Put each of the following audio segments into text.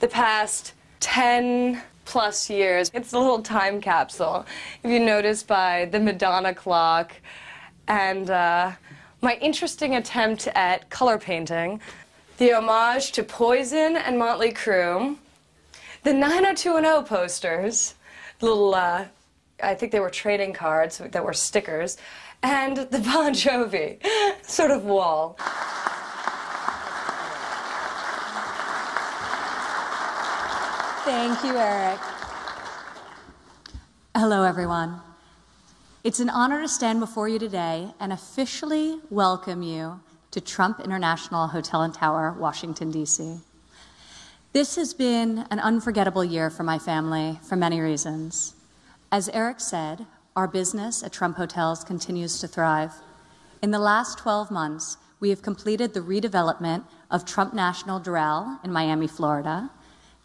the past 10 plus years. It's a little time capsule, if you notice by the Madonna clock and uh, my interesting attempt at color painting, the homage to Poison and Motley Crue, the 90210 posters, little, uh, I think they were trading cards that were stickers, and the Bon Jovi sort of wall. Thank you, Eric. Hello, everyone. It's an honor to stand before you today and officially welcome you to Trump International Hotel and Tower, Washington, D.C. This has been an unforgettable year for my family for many reasons. As Eric said, our business at Trump Hotels continues to thrive. In the last 12 months, we have completed the redevelopment of Trump National Doral in Miami, Florida,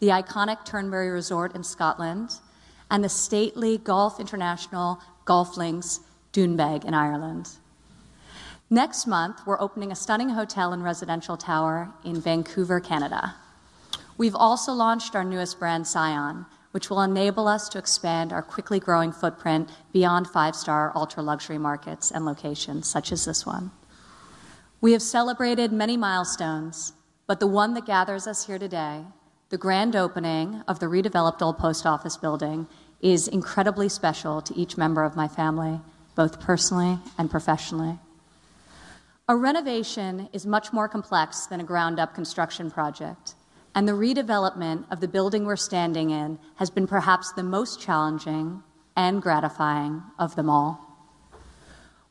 the iconic Turnberry Resort in Scotland, and the stately Golf International Golf Links Doonbeg in Ireland. Next month, we're opening a stunning hotel and residential tower in Vancouver, Canada. We've also launched our newest brand, Scion, which will enable us to expand our quickly growing footprint beyond five-star ultra-luxury markets and locations, such as this one. We have celebrated many milestones, but the one that gathers us here today the grand opening of the redeveloped Old Post Office building is incredibly special to each member of my family, both personally and professionally. A renovation is much more complex than a ground up construction project, and the redevelopment of the building we're standing in has been perhaps the most challenging and gratifying of them all.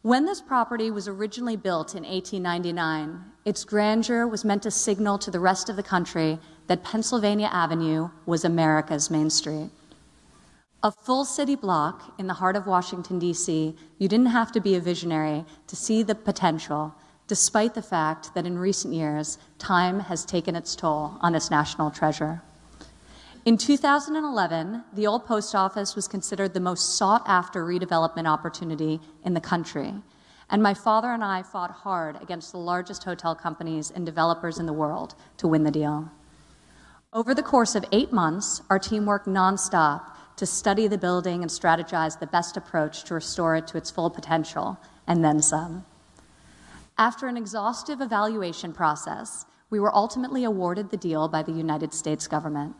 When this property was originally built in 1899, its grandeur was meant to signal to the rest of the country that Pennsylvania Avenue was America's Main Street. A full city block in the heart of Washington, D.C., you didn't have to be a visionary to see the potential, despite the fact that in recent years, time has taken its toll on this national treasure. In 2011, the old post office was considered the most sought after redevelopment opportunity in the country. And my father and I fought hard against the largest hotel companies and developers in the world to win the deal. Over the course of eight months, our team worked nonstop to study the building and strategize the best approach to restore it to its full potential, and then some. After an exhaustive evaluation process, we were ultimately awarded the deal by the United States government.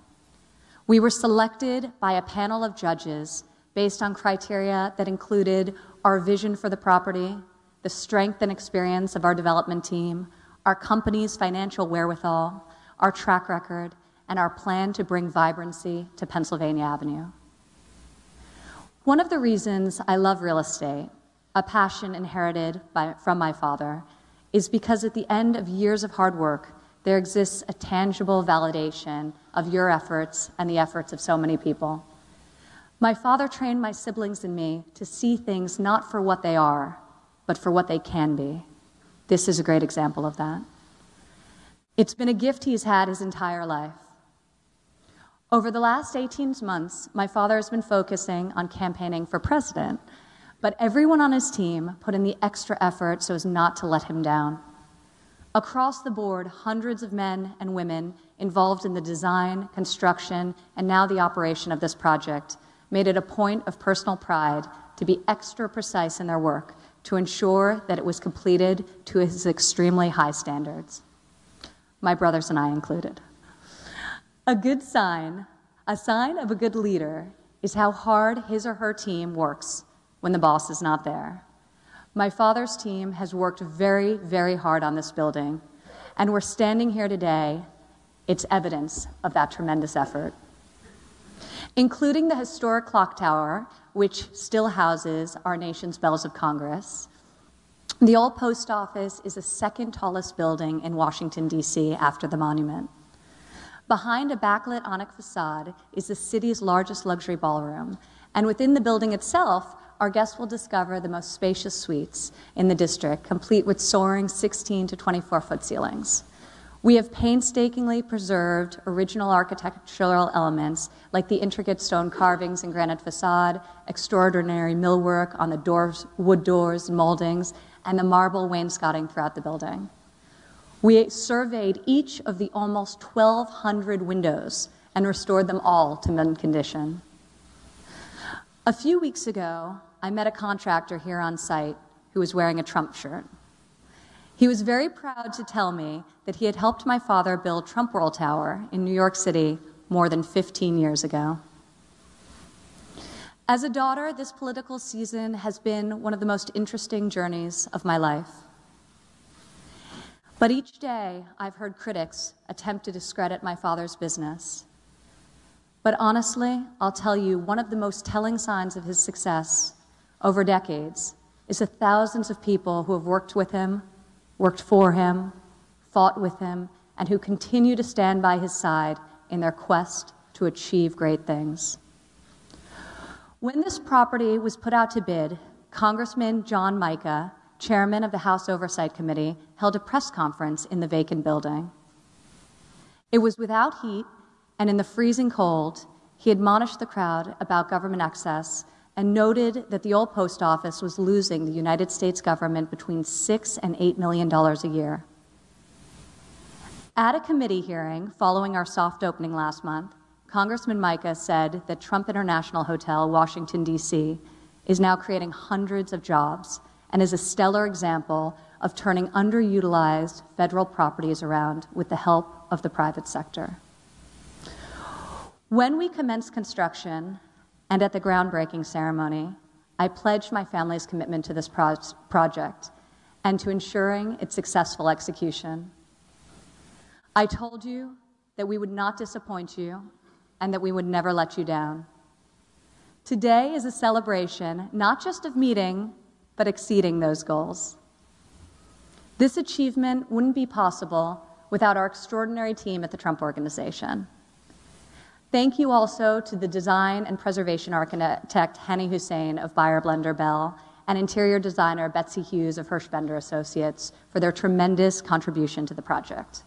We were selected by a panel of judges based on criteria that included our vision for the property, the strength and experience of our development team, our company's financial wherewithal, our track record, and our plan to bring vibrancy to Pennsylvania Avenue. One of the reasons I love real estate, a passion inherited by, from my father, is because at the end of years of hard work, there exists a tangible validation of your efforts and the efforts of so many people. My father trained my siblings and me to see things not for what they are, but for what they can be. This is a great example of that. It's been a gift he's had his entire life. Over the last 18 months, my father has been focusing on campaigning for president, but everyone on his team put in the extra effort so as not to let him down. Across the board, hundreds of men and women involved in the design, construction, and now the operation of this project made it a point of personal pride to be extra precise in their work to ensure that it was completed to his extremely high standards, my brothers and I included. A good sign, a sign of a good leader, is how hard his or her team works when the boss is not there. My father's team has worked very, very hard on this building, and we're standing here today. It's evidence of that tremendous effort. Including the historic clock tower, which still houses our nation's bells of Congress, the old post office is the second tallest building in Washington, D.C., after the monument. Behind a backlit onyx facade is the city's largest luxury ballroom, and within the building itself, our guests will discover the most spacious suites in the district, complete with soaring 16 to 24 foot ceilings. We have painstakingly preserved original architectural elements like the intricate stone carvings and granite facade, extraordinary millwork on the doors, wood doors and moldings, and the marble wainscoting throughout the building. We surveyed each of the almost 1,200 windows and restored them all to mint condition. A few weeks ago, I met a contractor here on site who was wearing a Trump shirt. He was very proud to tell me that he had helped my father build Trump World Tower in New York City more than 15 years ago. As a daughter, this political season has been one of the most interesting journeys of my life. But each day, I've heard critics attempt to discredit my father's business. But honestly, I'll tell you, one of the most telling signs of his success over decades is the thousands of people who have worked with him, worked for him, fought with him, and who continue to stand by his side in their quest to achieve great things. When this property was put out to bid, Congressman John Mica chairman of the House Oversight Committee, held a press conference in the vacant building. It was without heat, and in the freezing cold, he admonished the crowd about government excess and noted that the old post office was losing the United States government between six and eight million dollars a year. At a committee hearing following our soft opening last month, Congressman Mica said that Trump International Hotel, Washington, D.C., is now creating hundreds of jobs and is a stellar example of turning underutilized federal properties around with the help of the private sector. When we commenced construction and at the groundbreaking ceremony, I pledged my family's commitment to this pro project and to ensuring its successful execution. I told you that we would not disappoint you and that we would never let you down. Today is a celebration not just of meeting but exceeding those goals. This achievement wouldn't be possible without our extraordinary team at the Trump Organization. Thank you also to the design and preservation architect Hany Hassan of Beyer Blinder Belle and interior designer Betsy Hughes of Hirsch Bedner Associates for their tremendous contribution to the project.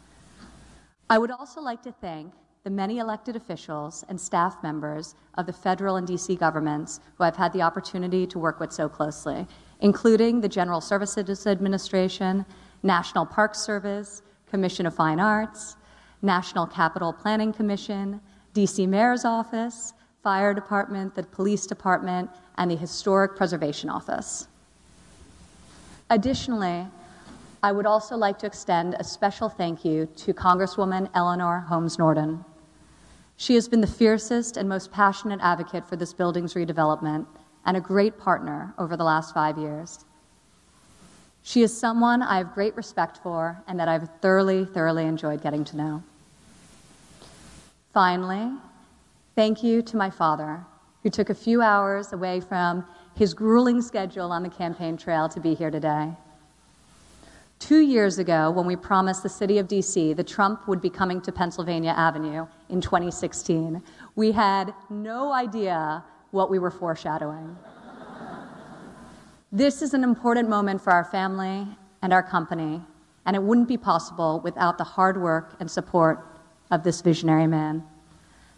I would also like to thank the many elected officials and staff members of the federal and DC governments who I've had the opportunity to work with so closely, including the General Services Administration, National Park Service, Commission of Fine Arts, National Capital Planning Commission, DC Mayor's Office, Fire Department, the Police Department, and the Historic Preservation Office. Additionally, I would also like to extend a special thank you to Congresswoman Eleanor Holmes Norton. She has been the fiercest and most passionate advocate for this building's redevelopment and a great partner over the last five years. She is someone I have great respect for and that I've thoroughly, thoroughly enjoyed getting to know. Finally, thank you to my father, who took a few hours away from his grueling schedule on the campaign trail to be here today. Two years ago, when we promised the city of DC that Trump would be coming to Pennsylvania Avenue in 2016, we had no idea what we were foreshadowing. this is an important moment for our family and our company, and it wouldn't be possible without the hard work and support of this visionary man.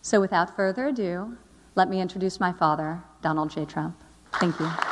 So, without further ado, let me introduce my father, Donald J. Trump. Thank you.